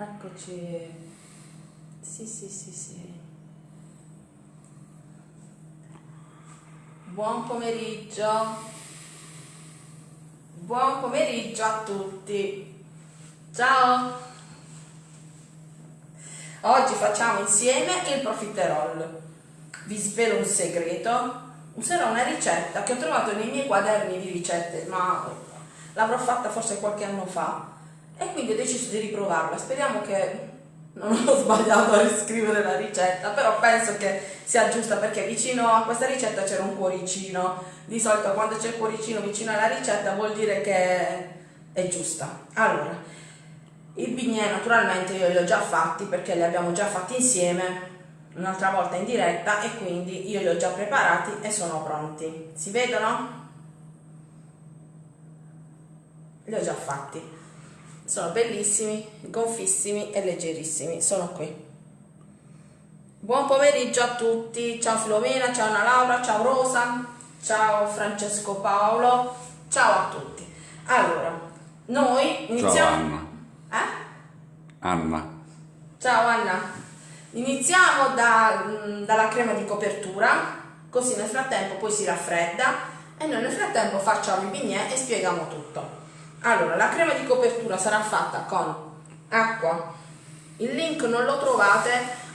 Eccoci. Sì, sì, sì, sì. Buon pomeriggio. Buon pomeriggio a tutti. Ciao. Oggi facciamo insieme il profiterol. Vi svelo un segreto. Userò una ricetta che ho trovato nei miei quaderni di ricette, ma l'avrò fatta forse qualche anno fa e quindi ho deciso di riprovarla. Speriamo che non ho sbagliato a riscrivere la ricetta, però penso che sia giusta perché vicino a questa ricetta c'era un cuoricino. Di solito quando c'è il cuoricino vicino alla ricetta vuol dire che è giusta. Allora, i bignè naturalmente io li ho già fatti perché li abbiamo già fatti insieme un'altra volta in diretta e quindi io li ho già preparati e sono pronti. Si vedono? Li ho già fatti sono bellissimi, gonfissimi e leggerissimi, sono qui. Buon pomeriggio a tutti, ciao Filomena, ciao Anna Laura, ciao Rosa, ciao Francesco Paolo, ciao a tutti. Allora, noi iniziamo... Ciao Anna. Eh? Anna. Ciao Anna. Iniziamo da, mm, dalla crema di copertura, così nel frattempo poi si raffredda e noi nel frattempo facciamo i bignè e spieghiamo tutto. Allora, la crema di copertura sarà fatta con acqua. Il link non lo trovate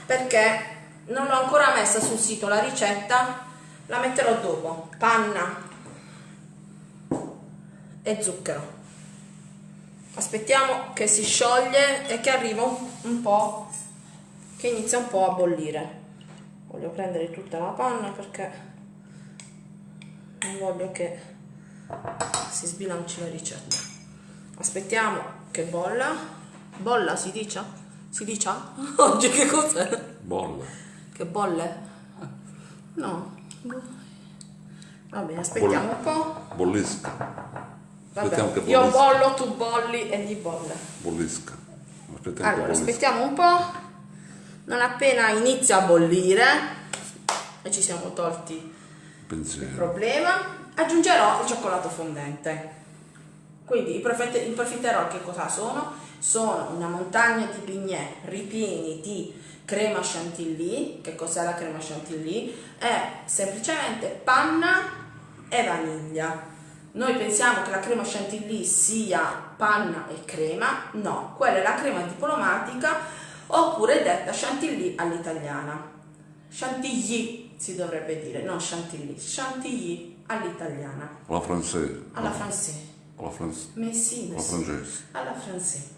perché non l'ho ancora messa sul sito la ricetta, la metterò dopo. Panna e zucchero. Aspettiamo che si scioglie e che arriva un po', che inizia un po' a bollire. Voglio prendere tutta la panna perché non voglio che si sbilanci la ricetta aspettiamo che bolla. Bolla si dice? si dice? oggi che cos'è? bolla. Che bolle? no. Vabbè aspettiamo un po' bollisca. Vabbè, che io bollo, tu bolli e gli bolle. Bollisca. Aspettiamo allora aspettiamo un po' non appena inizia a bollire e ci siamo tolti Pensiero. il problema aggiungerò il cioccolato fondente quindi i, profet- i profiterol che cosa sono? Sono una montagna di bignè ripieni di crema chantilly. Che cos'è la crema chantilly? È semplicemente panna e vaniglia. Noi pensiamo che la crema chantilly sia panna e crema, no, quella è la crema diplomatica oppure detta chantilly all'italiana. Chantilly si dovrebbe dire, non chantilly, chantilly all'italiana. Alla francese. Alla francese. Alla, franz... Messi, alla francese. Alla francese.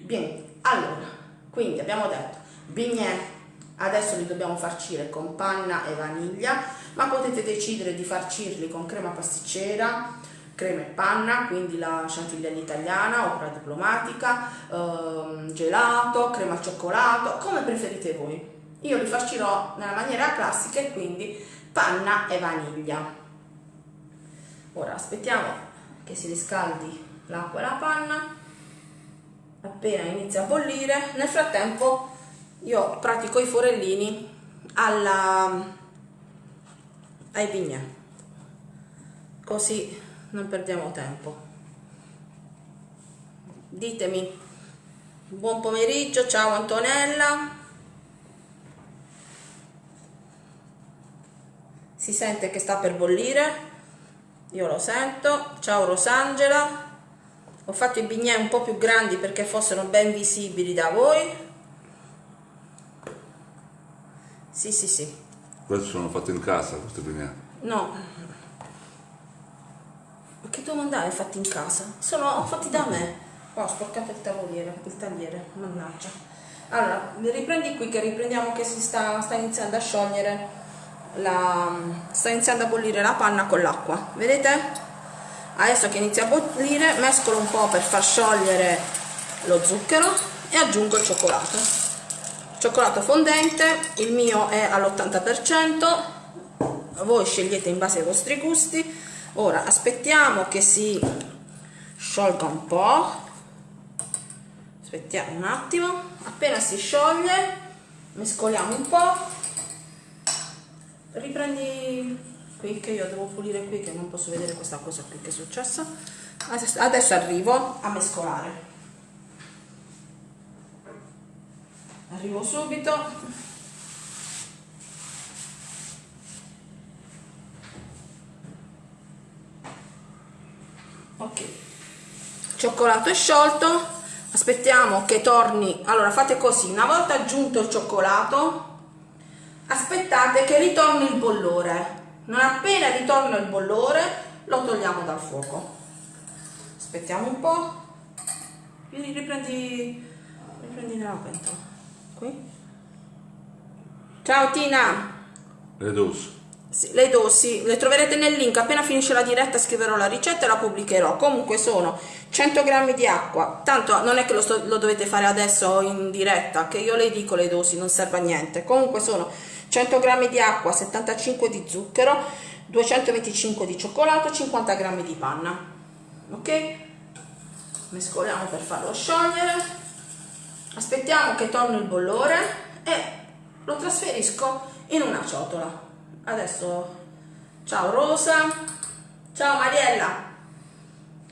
Bene, allora, quindi abbiamo detto bignè, adesso li dobbiamo farcire con panna e vaniglia, ma potete decidere di farcirli con crema pasticcera, crema e panna, quindi la chantilly italiana, opera diplomatica, ehm, gelato, crema al cioccolato, come preferite voi. Io li farcirò nella maniera classica e quindi panna e vaniglia. Ora aspettiamo che si riscaldi l'acqua e la panna. Appena inizia a bollire nel frattempo io pratico i forellini alla, ai bignè così non perdiamo tempo. Ditemi buon pomeriggio ciao Antonella. Si sente che sta per bollire io lo sento. Ciao Rosangela. Ho fatto i bignè un po' più grandi perché fossero ben visibili da voi. Sì sì sì. Questi sono fatti in casa questi bignè no. Ma che domanda hai fatti in casa? sono fatti da me. Oh, ho sporcato il tavoliere il tagliere mannaggia. Allora riprendi qui che riprendiamo che si sta, sta iniziando a sciogliere la, sta iniziando a bollire la panna con l'acqua. Vedete? adesso che inizia a bollire mescolo un po' per far sciogliere lo zucchero e aggiungo il cioccolato. Cioccolato fondente il mio è all'80% voi scegliete in base ai vostri gusti. Ora aspettiamo che si sciolga un po' aspettiamo un attimo. Appena si scioglie mescoliamo un po' riprendi qui che io devo pulire qui che non posso vedere questa cosa qui che è successa. Adesso arrivo a mescolare. Arrivo subito. Ok. Cioccolato è sciolto. Aspettiamo che torni. Allora fate così. Una volta aggiunto il cioccolato aspettate che ritorni il bollore. Non appena ritorna il bollore lo togliamo dal fuoco. Aspettiamo un po' riprendi riprendi nella pentola. Qui. Ciao Tina. Le dosi. sì, le dosi le troverete nel link. Appena finisce la diretta scriverò la ricetta e la pubblicherò. Comunque sono 100 grammi di acqua. Tanto non è che lo, sto- lo dovete fare adesso in diretta che io le dico le dosi non serve a niente. Comunque sono 100 grammi di acqua 75 di zucchero 225 di cioccolato 50 grammi di panna. Ok? Mescoliamo per farlo sciogliere. Aspettiamo che torni il bollore e lo trasferisco in una ciotola. Adesso ciao Rosa. Ciao Mariella.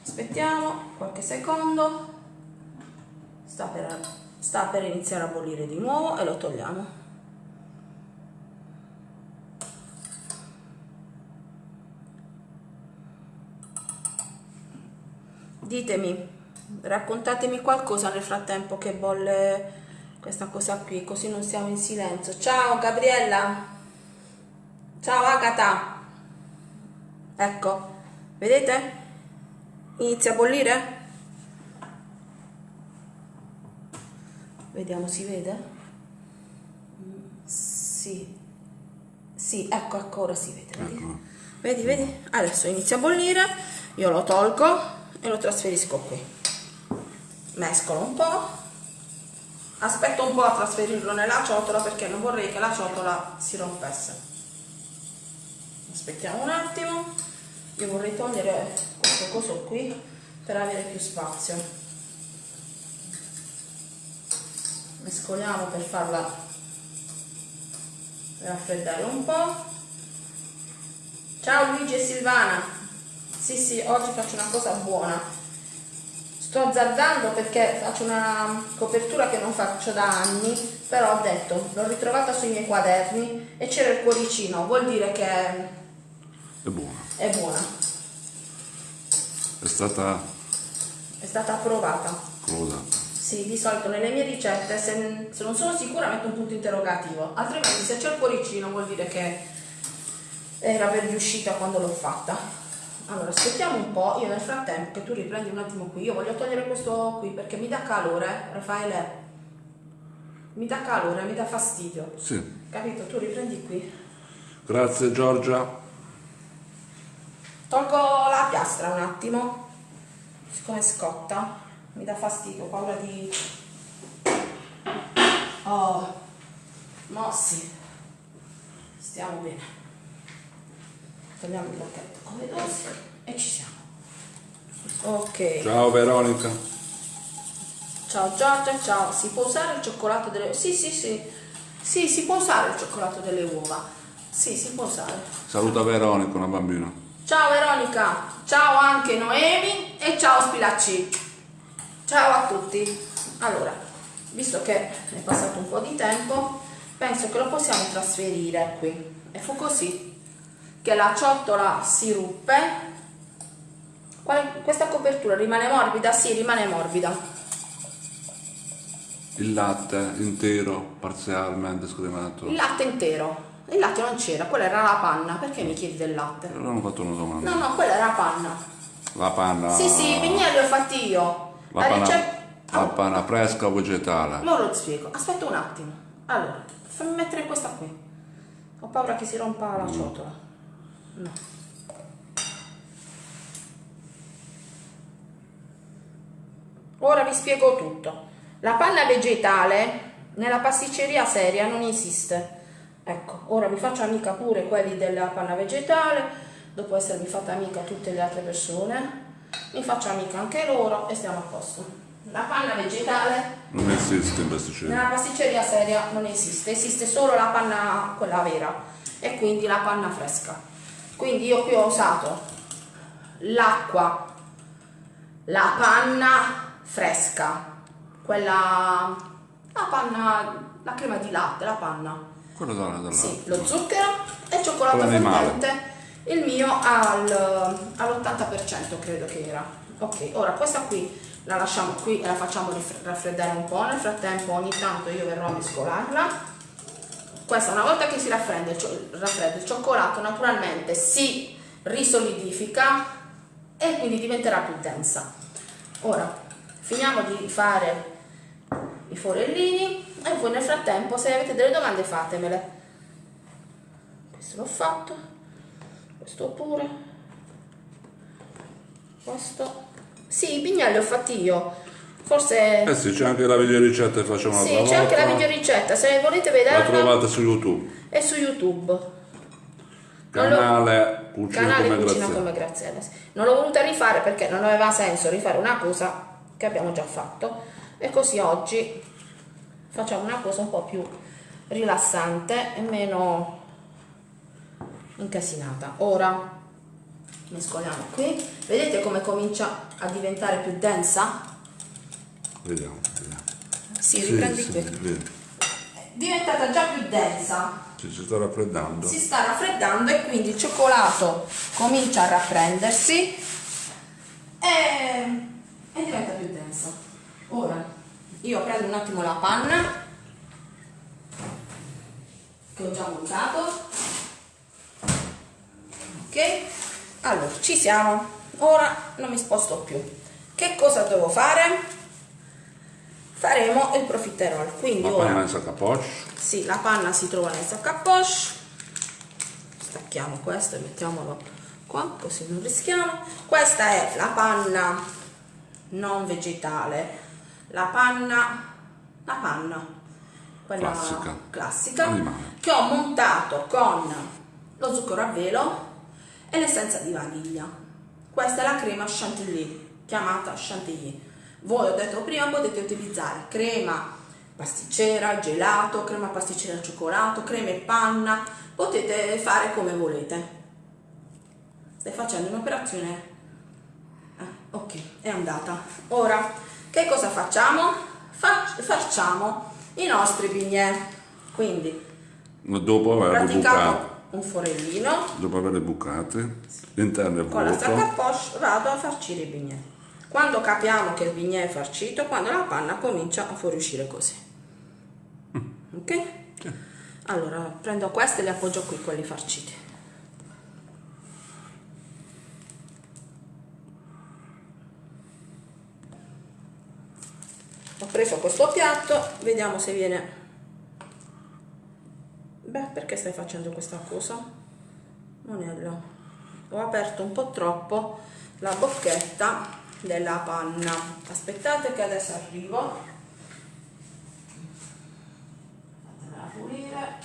Aspettiamo qualche secondo. Sta per, sta per iniziare a bollire di nuovo e lo togliamo ditemi raccontatemi qualcosa nel frattempo che bolle questa cosa qui così non siamo in silenzio. Ciao Gabriella. Ciao Agata. Ecco vedete? Inizia a bollire? Vediamo si vede? Sì. Sì ecco ecco ora si vede vedi? Ecco. vedi vedi? Adesso inizia a bollire io lo tolgo e lo trasferisco qui. Mescolo un po' aspetto un po' a trasferirlo nella ciotola perché non vorrei che la ciotola si rompesse. Aspettiamo un attimo. Io vorrei togliere questo coso qui per avere più spazio. Mescoliamo per farla raffreddare un po' ciao Luigi e Silvana sì sì oggi faccio una cosa buona sto azzardando perché faccio una copertura che non faccio da anni però ho detto l'ho ritrovata sui miei quaderni e c'era il cuoricino vuol dire che È buona. è buona È stata è stata approvata closata. sì di solito nelle mie ricette se, se non sono sicura metto un punto interrogativo altrimenti se c'è il cuoricino vuol dire che era per riuscita quando l'ho fatta allora aspettiamo un po' io nel frattempo che tu riprendi un attimo qui io voglio togliere questo qui perché mi dà calore Raffaele. Mi dà calore mi dà fastidio. Sì. capito? Tu riprendi qui. Grazie Giorgia. tolgo la piastra un attimo. Siccome scotta mi dà fastidio ho paura di oh mossi. Stiamo bene. Togliamo il pacchetto come dosi e ci siamo ok Ciao Veronica. ciao Giorgia ciao si può usare il cioccolato delle sì sì sì sì si può usare il cioccolato delle uova sì si può usare Saluta Veronica, una bambina. Ciao Veronica, ciao anche Noemi e ciao Spilacci. Ciao a tutti. Allora, visto che è passato un po' di tempo, penso che lo possiamo trasferire qui. E fu così che la ciotola si ruppe. Questa copertura rimane morbida? Sì, rimane morbida. Il latte intero, parzialmente scremato. Il latte intero. Il latte non c'era, quella era la panna. Perché mi chiedi del latte? Non ho fatto una domanda. No, no, quella era panna. La panna. Sì, sì, i vignelli li ho fatti io. La panna, ricetta- la panna fresca o vegetale? Mo lo spiego. Aspetta un attimo. Allora, fammi mettere questa qui. Ho paura che si rompa la ciotola. No. Ora vi spiego tutto. La panna vegetale nella pasticceria seria non esiste. Ecco, ora vi faccio amica pure quelli della panna vegetale, dopo essermi fatta amica tutte le altre persone, mi faccio amica anche loro e stiamo a posto. La panna vegetale Non esiste in pasticceria. nella pasticceria seria non esiste, esiste solo la panna, quella vera, e quindi la panna fresca. Quindi io qui ho usato l'acqua, la panna fresca, quella, la panna la crema di latte, la panna. Quello da, da Sì, lo zucchero e il cioccolato fondente. Il mio al, all'80% credo che era. Ok, ora questa qui la lasciamo qui e la facciamo raffreddare un po'. Nel frattempo ogni tanto io verrò a mescolarla. Questa una volta che si raffredda raffredda il cioccolato naturalmente si risolidifica e quindi diventerà più densa. Ora finiamo di fare i forellini e voi nel frattempo se avete delle domande fatemele. Questo l'ho fatto, questo pure, questo. Sì, i bignelli ho fatti io, forse... Eh sì, c'è anche la videoricetta che facciamo Sì, un'altra c'è anche la volta. videoricetta, se volete La vederla trovate su YouTube. è su YouTube. Lo- Canale Cucina canale come Cucina come Graziella. sì. Non l'ho voluta rifare perché non aveva senso rifare una cosa che abbiamo già fatto e così oggi facciamo una cosa un po' più rilassante e meno incasinata. Ora mescoliamo qui. Vedete come comincia a diventare più densa? Vediamo, vediamo. Sì, riprendi sì, qui. vedi. È diventata già più densa. Si sta raffreddando. si sta raffreddando e quindi il cioccolato comincia a rapprendersi e, e diventa più denso. Ora io prendo un attimo la panna che ho già montato. Ok? Allora, ci siamo. Ora non mi sposto più. Che cosa devo fare? Faremo il profiterol. Quindi La ora panna in sacca poche. sì, la panna si trova nel sacco a poche. Stacchiamo questo e mettiamolo qua, così non rischiamo. Questa è la panna non vegetale, la panna, la panna, quella Classica. classica, Animale. che ho montato con lo zucchero a velo e l'essenza di vaniglia. Questa è la crema chantilly, chiamata chantilly. Voi ho detto prima potete utilizzare crema pasticcera, gelato, crema pasticcera al cioccolato, crema e panna, potete fare come volete. Stai facendo un'operazione? Ok, è andata. Ora, che cosa facciamo? Fa- facciamo i nostri bignè. Quindi, Dopo bucate. praticato un forellino, Dopo averle bucate. L'interno è con la sacca vuoto. poche vado a farcire i bignè. Quando capiamo che il bignè è farcito, quando la panna comincia a fuoriuscire così. Ok? Allora prendo queste e le appoggio qui, quelli farciti. Ho preso questo piatto, vediamo se viene... Beh, perché stai facendo questa cosa? Monello, ho aperto un po' troppo la bocchetta della panna. Aspettate che adesso arrivo. Fatemela pulire.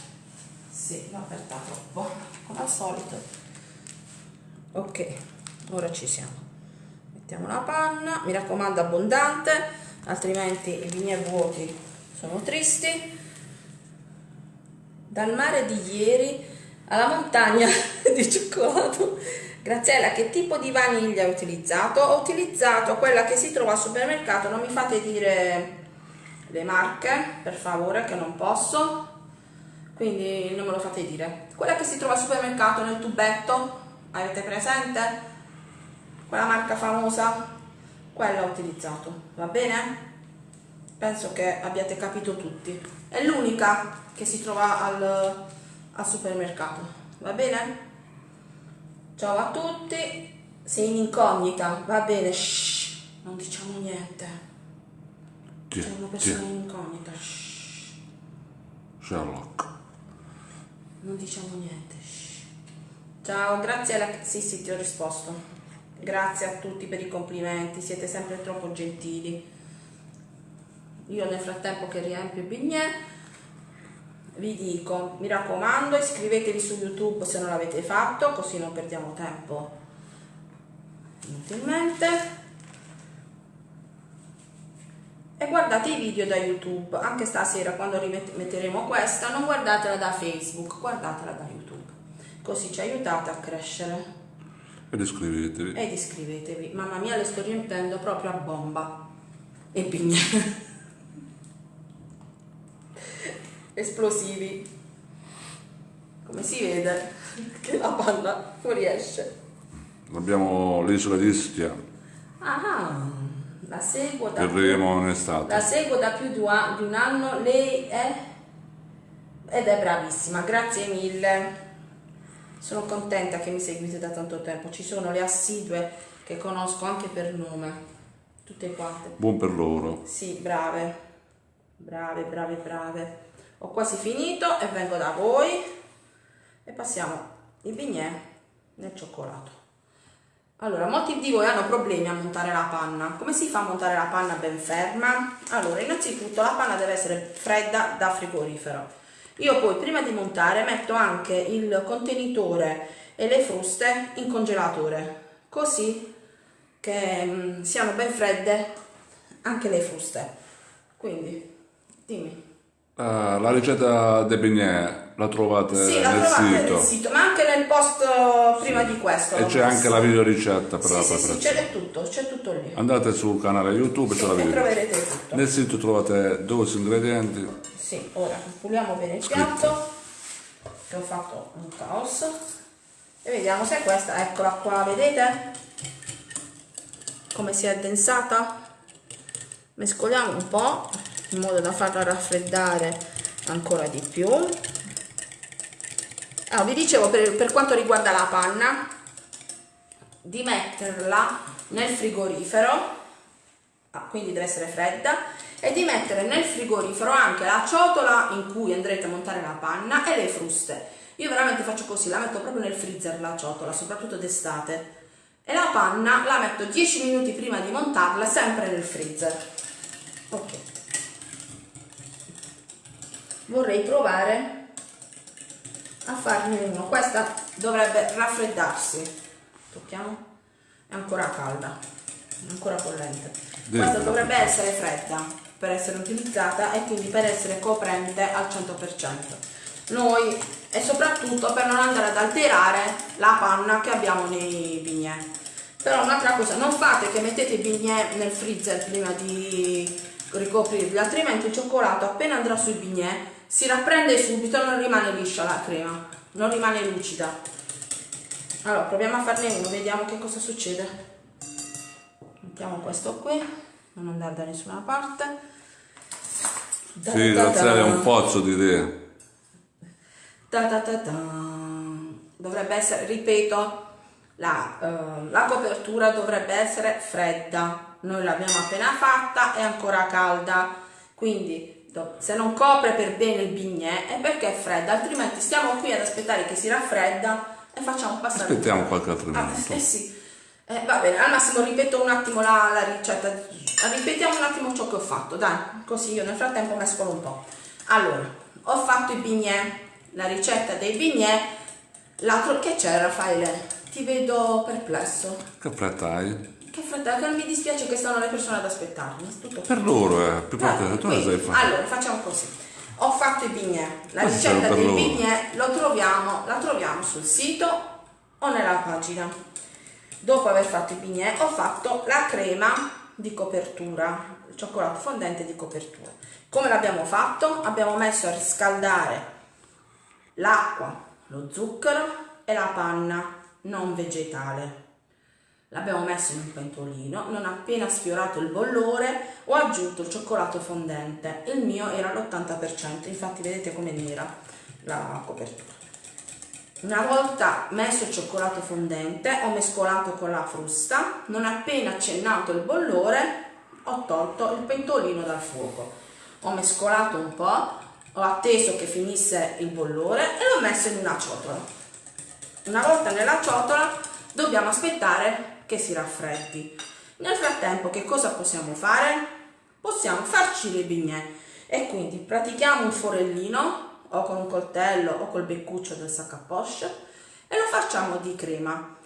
Sì, l'ho aperta troppo, come al solito. Ok, ora ci siamo. Mettiamo la panna, mi raccomando abbondante, altrimenti i bignè vuoti sono tristi. Dal mare di ieri alla montagna di cioccolato. Graziella, che tipo di vaniglia hai utilizzato? Ho utilizzato quella che si trova al supermercato, non mi fate dire le marche, per favore, che non posso. Quindi non me lo fate dire. Quella che si trova al supermercato nel tubetto, avete presente? Quella marca famosa, quella ho utilizzato, va bene? Penso che abbiate capito tutti. È l'unica che si trova al, al supermercato, va bene? Ciao a tutti, sei in incognita, va bene? Shh, non diciamo niente. C'è una persona in incognita. Shh, Sherlock. non diciamo niente. shh. Ciao, grazie alla... Sì, sì, ti ho risposto. Grazie a tutti per i complimenti, siete sempre troppo gentili. Io nel frattempo che riempio i bignè vi dico, mi raccomando, iscrivetevi su YouTube se non l'avete fatto, così non perdiamo tempo inutilmente. E guardate i video da YouTube, anche stasera quando rimetteremo questa, non guardatela da Facebook, guardatela da YouTube, così ci aiutate a crescere Ed iscrivetevi. ed iscrivetevi. Mamma mia, le sto riempendo proprio a bomba. E bignè. esplosivi. Come si vede che la panna fuoriesce. Abbiamo l'isola di Ischia, Ah, la seguo da arriviamo in estate. La seguo da più di un anno, lei è ed è bravissima, grazie mille. Sono contenta che mi seguite da tanto tempo. Ci sono le assidue che conosco anche per nome, tutte quante. Buon per loro. Sì, brave, brave, brave, brave. Ho quasi finito e vengo da voi e passiamo il bignè nel cioccolato. Allora, molti di voi hanno problemi a montare la panna. Come si fa a montare la panna ben ferma? Allora, innanzitutto la panna deve essere fredda da frigorifero. Io poi prima di montare metto anche il contenitore e le fruste in congelatore, così che mm, siano ben fredde anche le fruste. Quindi, dimmi. Ah, la ricetta dei bignè la trovate Sì, la nel trovate sito. nel sito, ma anche nel post prima di questo. E c'è anche la video ricetta per Sì, la sì, sì, preparazione. c'è tutto, c'è tutto lì. Andate sul canale YouTube, c'è la video. troverete tutto. Nel sito trovate 12 ingredienti. Sì, ora puliamo bene il piatto, che ho fatto un caos. E vediamo se è questa, eccola qua, vedete? Come si è addensata? Mescoliamo un po' in modo da farla raffreddare ancora di più. Ah, vi dicevo per, per quanto riguarda la panna, di metterla nel frigorifero Ah, quindi deve essere fredda e di mettere nel frigorifero anche la ciotola in cui andrete a montare la panna e le fruste. Io veramente faccio così la metto proprio nel freezer la ciotola soprattutto d'estate. E la panna la metto 10 minuti prima di montarla sempre nel freezer. Ok. Vorrei provare a farne uno. Questa dovrebbe raffreddarsi. Tocchiamo. È ancora calda è ancora bollente. Questa dovrebbe essere fredda per essere utilizzata e quindi per essere coprente al 100%. Noi e soprattutto per non andare ad alterare la panna che abbiamo nei bignè. Però un'altra cosa, non fate che mettete i bignè nel freezer prima di ricoprirli, altrimenti il cioccolato appena andrà sui bignè si rapprende subito non rimane liscia la crema, non rimane lucida. Allora proviamo a farne uno, vediamo che cosa succede mettiamo questo qui non andare da nessuna parte Sì, Graziella è un pozzo di idee. Ta ta ta ta. dovrebbe essere ripeto la, eh, la copertura dovrebbe essere fredda noi l'abbiamo appena fatta è ancora calda quindi do- se non copre per bene il bignè è perché è fredda altrimenti stiamo qui ad aspettare che si raffredda e facciamo passare Aspettiamo qualche altro Ah, minuto. eh sì. Eh, va bene, al massimo ripeto un attimo la, la ricetta. Ripetiamo un attimo ciò che ho fatto, dai, così io nel frattempo mescolo un po'. Allora, ho fatto i bignè, la ricetta dei bignè. L'altro che c'è, Raffaele? Ti vedo perplesso. Che fretta hai? Che non mi dispiace che stanno le persone ad aspettarmi. Tutto Per loro, eh. Più parte tu ne sai quindi, fare. Allora, facciamo così. Ho fatto i bignè. La Questo ricetta dei loro. bignè lo troviamo, la troviamo sul sito o nella pagina. Dopo aver fatto i bignè ho fatto la crema di copertura, il cioccolato fondente di copertura. Come l'abbiamo fatto? Abbiamo messo a riscaldare l'acqua, lo zucchero e la panna non vegetale. L'abbiamo messo in un pentolino, non appena sfiorato il bollore ho aggiunto il cioccolato fondente, il mio era all'80%, infatti vedete come nera la copertura. Una volta messo il cioccolato fondente ho mescolato con la frusta, non appena accennato il bollore ho tolto il pentolino dal fuoco, ho mescolato un po', ho atteso che finisse il bollore e l'ho messo in una ciotola. Una volta nella ciotola dobbiamo aspettare che si raffreddi. Nel frattempo che cosa possiamo fare? Possiamo farcire i bignè e quindi pratichiamo un forellino o con un coltello o col beccuccio del sac à poche e lo facciamo di crema.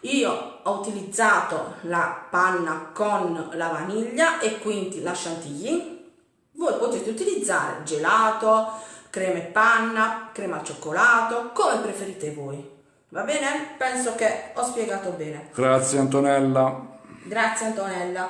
Io ho utilizzato la panna con la vaniglia e quindi la chantilly. Voi potete utilizzare gelato, crema e panna, crema al cioccolato, come preferite voi. Va bene? Penso che ho spiegato bene. Grazie Antonella. Grazie Antonella.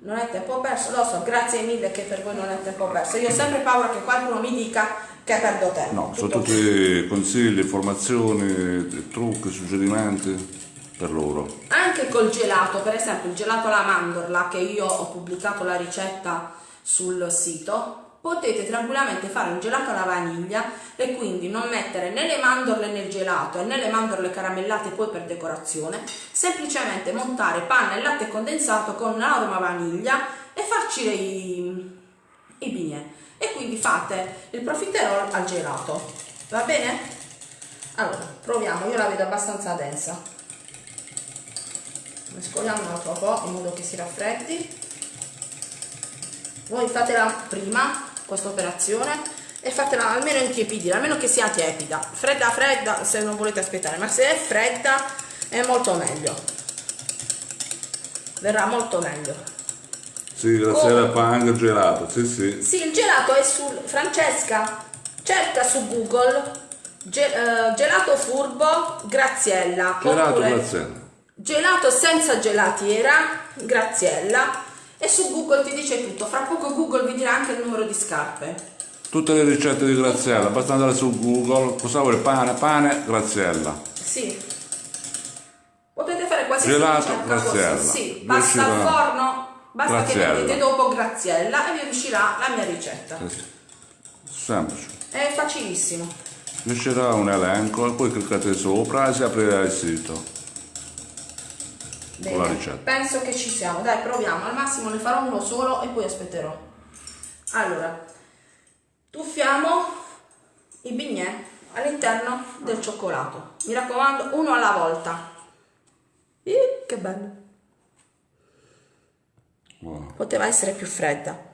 Non è tempo perso, lo so, grazie mille che per voi non è tempo perso. Io ho sempre paura che qualcuno mi dica che perdo tempo. No, sono tutti consigli, informazioni, trucchi, suggerimenti per loro. Anche col gelato, per esempio il gelato alla mandorla che io ho pubblicato la ricetta sul sito, potete tranquillamente fare un gelato alla vaniglia e quindi non mettere né le mandorle nel gelato né le mandorle caramellate poi per decorazione, semplicemente montare panna e latte condensato con l'aroma vaniglia e farcire i, i bignè. E quindi fate il profiterol al gelato, va bene? Allora, proviamo, io la vedo abbastanza densa. Mescoliamo un po' in modo che si raffreddi. Voi fatela prima questa operazione e fatela almeno intiepidire, almeno che sia tiepida. Fredda fredda se non volete aspettare, ma se è fredda è molto meglio. Verrà molto meglio. Sì, la Come? sera fa anche il gelato, sì sì. Sì, il gelato è sul Francesca. Cerca su Google ge- eh, gelato furbo Graziella. Gelato oppure Graziella. Gelato senza gelatiera Graziella e su Google ti dice tutto. Fra poco Google vi dirà anche il numero di scarpe. Tutte le ricette di Graziella, basta andare su Google, cosa vuole pane, pane, Graziella. Sì. Potete fare qualsiasi Gelato Graziella. così. Sì, basta al uscirà forno, basta Graziella. che mettete dopo Graziella e vi uscirà la mia ricetta. Sì. Semplice. È facilissimo. Vi uscirà un elenco e poi cliccate sopra e si aprirà il sito. Bene, Con la ricetta. penso che ci siamo. Dai, proviamo. Al massimo ne farò uno solo e poi aspetterò. Allora, tuffiamo i bignè all'interno del cioccolato. Mi raccomando, uno alla volta. Ih, che bello. Buono. Poteva essere più fredda.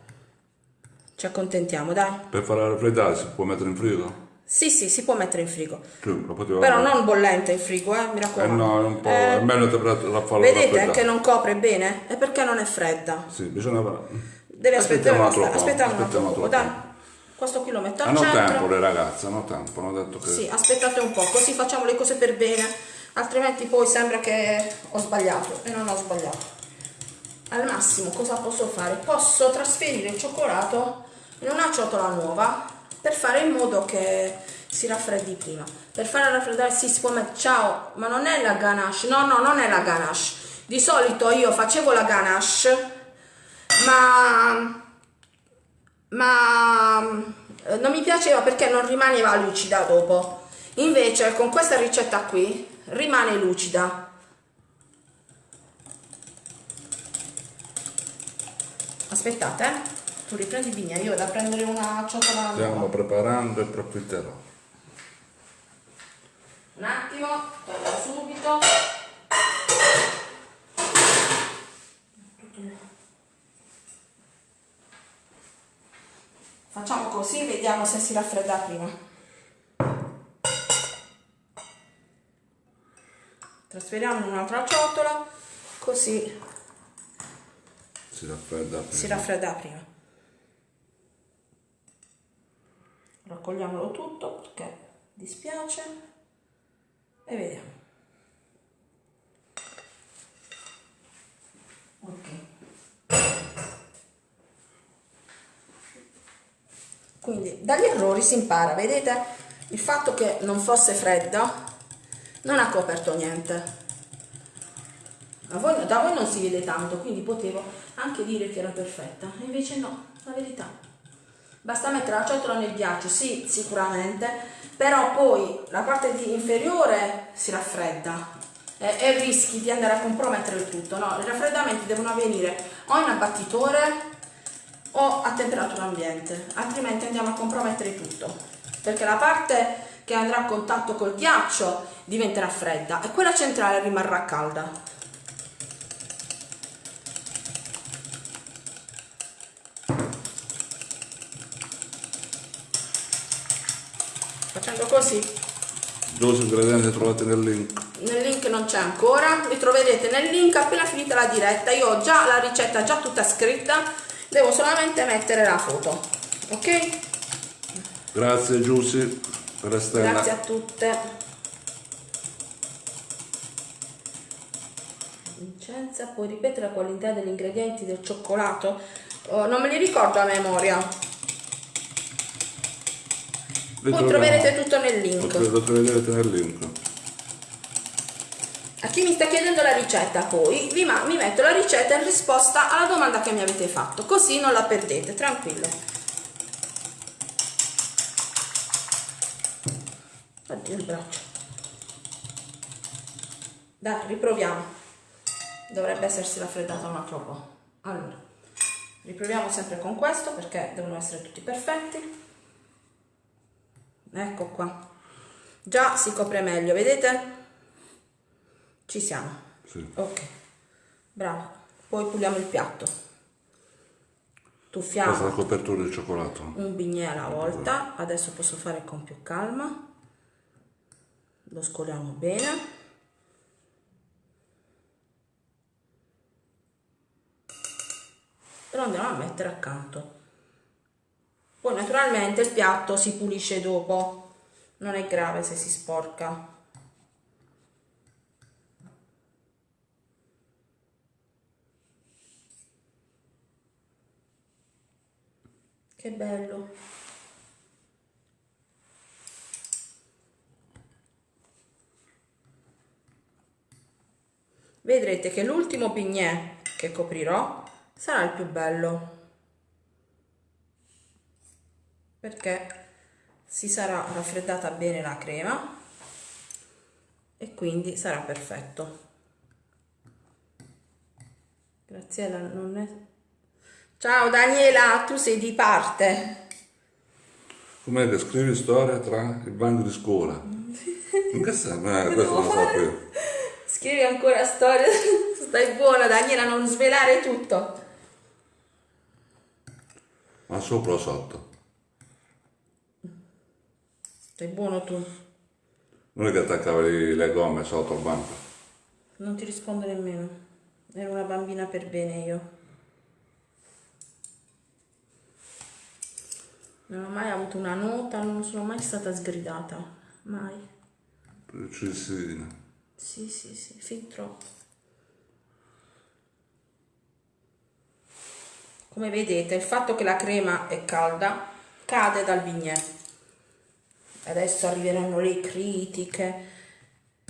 Ci accontentiamo, dai. Per farla raffreddare si può mettere in frigo? Sì, sì, si può mettere in frigo. Sì, Però fare. non bollente in frigo, eh, mi Eh raccomando. no, è un po'... Eh, è meglio la farla vedete che non copre bene? È perché non è fredda. Sì, bisogna... Devi aspettare un attimo. Aspettiamo un dai. Questo qui lo metto al Hanno centro. tempo le ragazze, hanno tempo, hanno detto che... Sì, aspettate un po', così facciamo le cose per bene, altrimenti poi sembra che ho sbagliato e non ho sbagliato. Al massimo cosa posso fare? Posso trasferire il cioccolato in una ciotola nuova per fare in modo che si raffreddi prima. Per farla raffreddare si può mettere... Ciao, ma non è la ganache, no, no, non è la ganache. Di solito io facevo la ganache, ma ma eh, non mi piaceva perché non rimaneva lucida dopo. Invece con questa ricetta qui rimane lucida. Aspettate, eh. Tu riprendi vigna, io vado a prendere una ciotola Stiamo preparando e profitterò. Un attimo, torno subito. Facciamo così, vediamo se si raffredda prima. Trasferiamo in un'altra ciotola, così Si raffredda prima. si raffredda prima. Raccogliamolo tutto perché dispiace e vediamo. Ok. Quindi dagli errori si impara, vedete? Il fatto che non fosse fredda non ha coperto niente. Voi- da voi non si vede tanto, quindi potevo anche dire che era perfetta, invece no, la verità. Basta mettere la ciotola nel ghiaccio, sì, sicuramente, però poi la parte inferiore si raffredda e, e rischi di andare a compromettere il tutto. No, i raffreddamenti devono avvenire o in abbattitore o a temperatura ambiente, altrimenti andiamo a compromettere tutto, perché la parte che andrà a contatto col ghiaccio diventerà fredda e quella centrale rimarrà calda. Facendo così, Due ingredienti trovate nel link. nel link non c'è ancora, li troverete nel link appena finita la diretta. Io ho già la ricetta già tutta scritta, devo solamente mettere la foto. Ok? Grazie Giussi per Estella. Grazie a tutte. Vincenza, puoi ripetere la qualità degli ingredienti del cioccolato? Oh, non me li ricordo a memoria. Poi troverete tutto nel link. Lo troverete nel link. A chi mi sta chiedendo la ricetta poi, vi mi metto la ricetta in risposta alla domanda che mi avete fatto, così non la perdete, tranquillo. Oddio il braccio. Dai, riproviamo. Dovrebbe essersi raffreddata un altro po'. Allora, riproviamo sempre con questo perché devono essere tutti perfetti. Ecco qua. Già si copre meglio, vedete? Ci siamo? Sì. Ok, bravo. Poi puliamo il piatto. Tuffiamo. Questa è la copertura di cioccolato. Un bignè alla volta. Adesso posso fare con più calma. Lo scoliamo bene. lo andiamo a mettere accanto poi naturalmente il piatto si pulisce dopo. Non è grave se si sporca. Che bello. Vedrete che l'ultimo pignè che coprirò sarà il più bello perché si sarà raffreddata bene la crema e quindi sarà perfetto. Graziella non è ciao Daniela tu sei di parte. Come che scrivi storia tra il banco di scuola? In che senso? Eh, questo lo sapevo scrivi ancora storia stai buona Daniela non svelare tutto. Ma sopra o sotto? Stai buono tu? Non è che attaccavi le gomme sotto il banco? Non ti rispondo nemmeno. Ero una bambina per bene io. Non ho mai avuto una nota, non sono mai stata sgridata. Mai. Precisina. Sì, sì, sì, fin troppo. come vedete il fatto che la crema è calda cade dal bignè adesso arriveranno le critiche.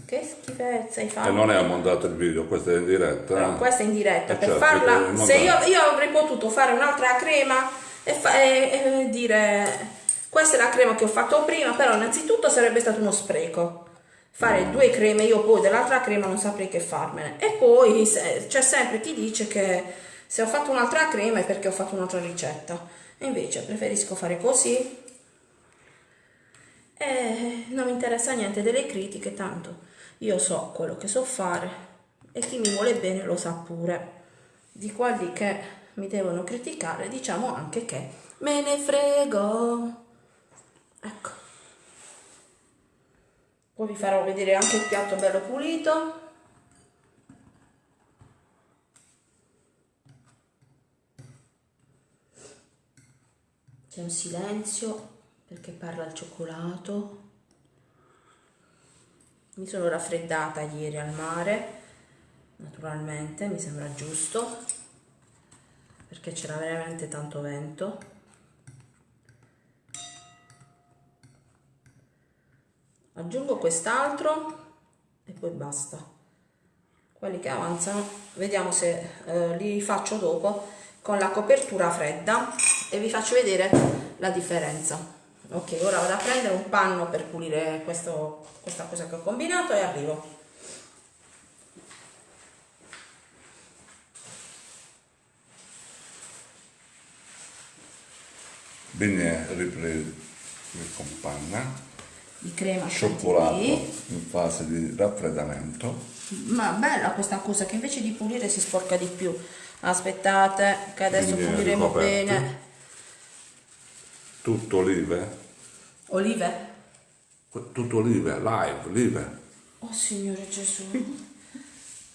Che schifezza hai fatto. E non è montato il video questo è in diretta no, eh? questa è in diretta eh per certo, farla se io, io, avrei potuto fare un'altra crema e, e, e dire questa è la crema che ho fatto prima però innanzitutto sarebbe stato uno spreco. Fare mm. due creme io poi dell'altra crema non saprei che farmene. E poi c'è sempre chi dice che se ho fatto un'altra crema è perché ho fatto un'altra ricetta. Invece preferisco fare così e non mi interessa niente delle critiche tanto io so quello che so fare e chi mi vuole bene lo sa pure. Di quelli che mi devono criticare diciamo anche che me ne frego. Ecco. Poi vi farò vedere anche il piatto bello pulito. C'è un silenzio perché parla il cioccolato? Mi sono raffreddata ieri al mare naturalmente mi sembra giusto perché c'era veramente tanto vento. Aggiungo quest'altro e poi basta. Quelli che avanzano vediamo se eh, li faccio dopo con la copertura fredda e vi faccio vedere la differenza ok ora vado a prendere un panno per pulire questo, questa cosa che ho combinato e arrivo. Bene ripreso con panna di crema cioccolato in fase di raffreddamento. Ma bella questa cosa che invece di pulire si sporca di più. Aspettate che adesso Quindi puliremo bene tutto olive? Olive? tutto olive, live, olive. Oh signore Gesù.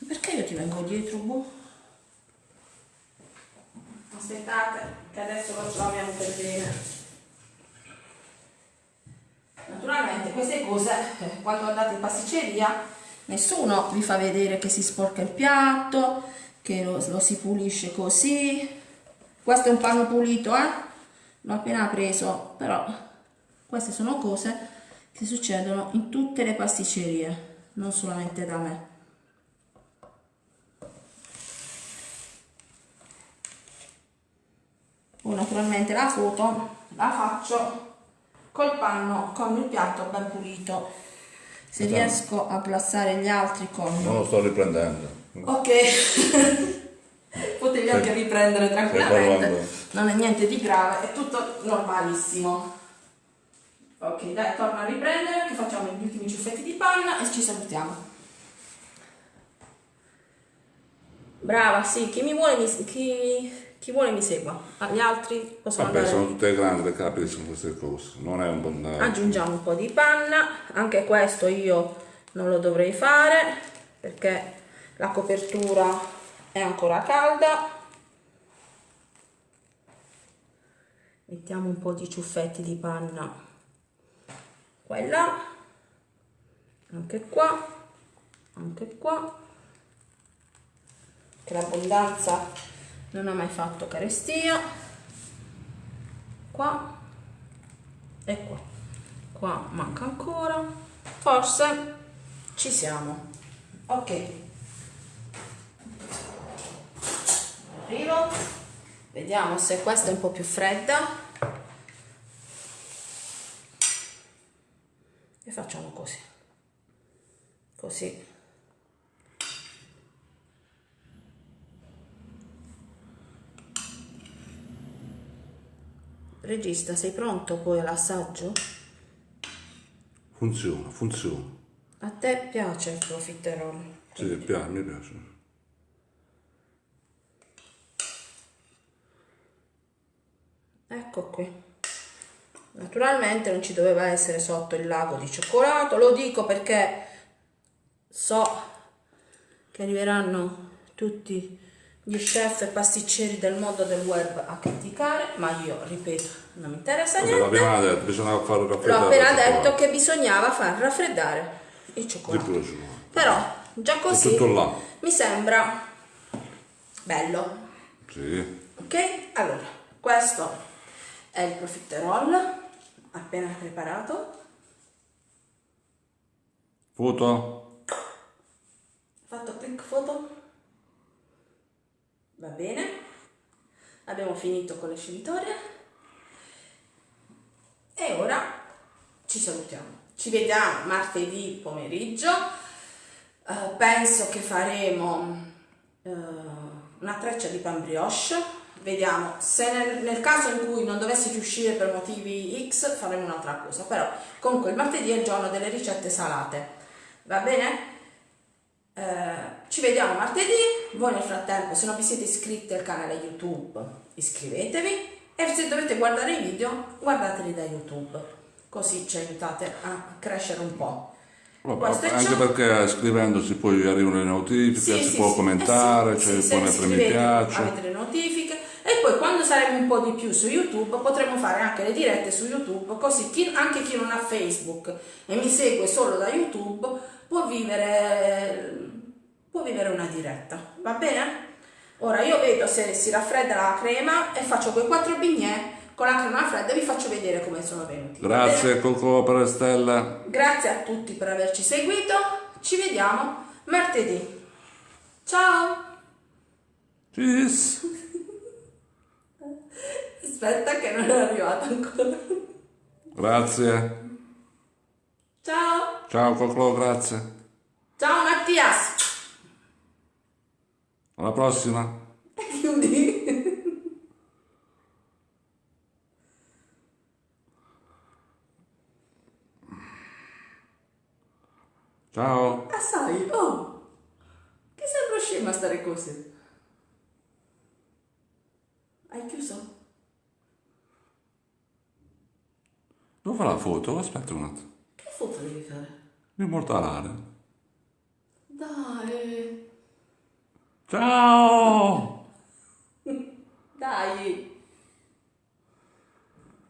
Perché io ti vengo dietro boh? aspettate che adesso lo troviamo per bene. Naturalmente queste cose eh, quando andate in pasticceria nessuno vi fa vedere che si sporca il piatto che lo, lo si pulisce così. Questo è un panno pulito eh l'ho appena preso però Queste sono cose che succedono in tutte le pasticcerie, non solamente da me. Poi naturalmente la foto la faccio col panno con il piatto ben pulito. Se Esatto. riesco a plassare gli altri con... Non lo sto riprendendo. Ok, potevi anche Stai- riprendere tranquillamente, non è niente di grave, è tutto normalissimo. Ok, dai, torno a riprendere che facciamo gli ultimi ciuffetti di panna e ci salutiamo. Brava, sì, chi mi vuole mi, chi, chi vuole mi segua, Ah, gli altri possono Vabbè, andare... sono tutte grandi le capiscono queste cose. Non è un buon Aggiungiamo un po' di panna, anche questo io non lo dovrei fare perché la copertura è ancora calda. Mettiamo un po' di ciuffetti di panna. Qua là, anche qua, anche qua, che l'abbondanza non ha mai fatto carestia. Qua. E qua. Qua manca ancora. Forse ci siamo. Ok arrivo vediamo se questa è un po' più fredda e facciamo così così regista sei pronto poi all'assaggio? Funziona, funziona. A te piace il profiterol? Sì, piace, mi piace. Ecco qui. Naturalmente non ci doveva essere sotto il lago di cioccolato, lo dico perché so che arriveranno tutti gli chef e pasticceri del mondo del web a criticare, ma io ripeto, non mi interessa niente. l'abbiamo detto, bisognava L'ho raffreddare. appena la detto che bisognava far raffreddare il cioccolato. Però già così mi sembra bello. Sì. Ok? Allora, questo è il profiterol appena preparato. Foto? Fatto click foto? Va bene. Abbiamo finito con le scivitorie. E ora ci salutiamo. Ci vediamo martedì pomeriggio. Eh, penso che faremo eh, una treccia di pan brioche. Vediamo se nel, nel caso in cui non dovesse riuscire per motivi X faremo un'altra cosa. Però comunque il martedì è il giorno delle ricette salate. Va bene? Eh, ci vediamo martedì. Voi nel frattempo, se non vi siete iscritti al canale YouTube, iscrivetevi. E se dovete guardare i video, guardateli da YouTube. Così ci aiutate a crescere un po'. Vabbè, anche perché scrivendosi poi arrivano le notifiche, Sì, si sì, può sì. commentare, Eh sì, cioè, sì, si se può mettere mi piace. Avete le notifiche poi quando saremo un po' di più su YouTube potremo fare anche le dirette su YouTube, così chi- anche chi non ha Facebook e mi segue solo da YouTube può vivere, può vivere una diretta, va bene? Ora io vedo se si raffredda la crema e faccio quei quattro bignè con la crema fredda e vi faccio vedere come sono venuti. Grazie Coco per le stelle. Grazie a tutti per averci seguito, ci vediamo martedì. Ciao! Cheers. Aspetta che non è arrivato ancora. Grazie. Ciao! Ciao Coco, grazie. Ciao Mattias! Alla prossima. Chiudi. Ciao. Ah sai, oh! Che sembra scema stare così. Hai chiuso? Fa la foto? Aspetta un attimo. Che foto devi fare? Immortalare. Dai! Ciao. Dai!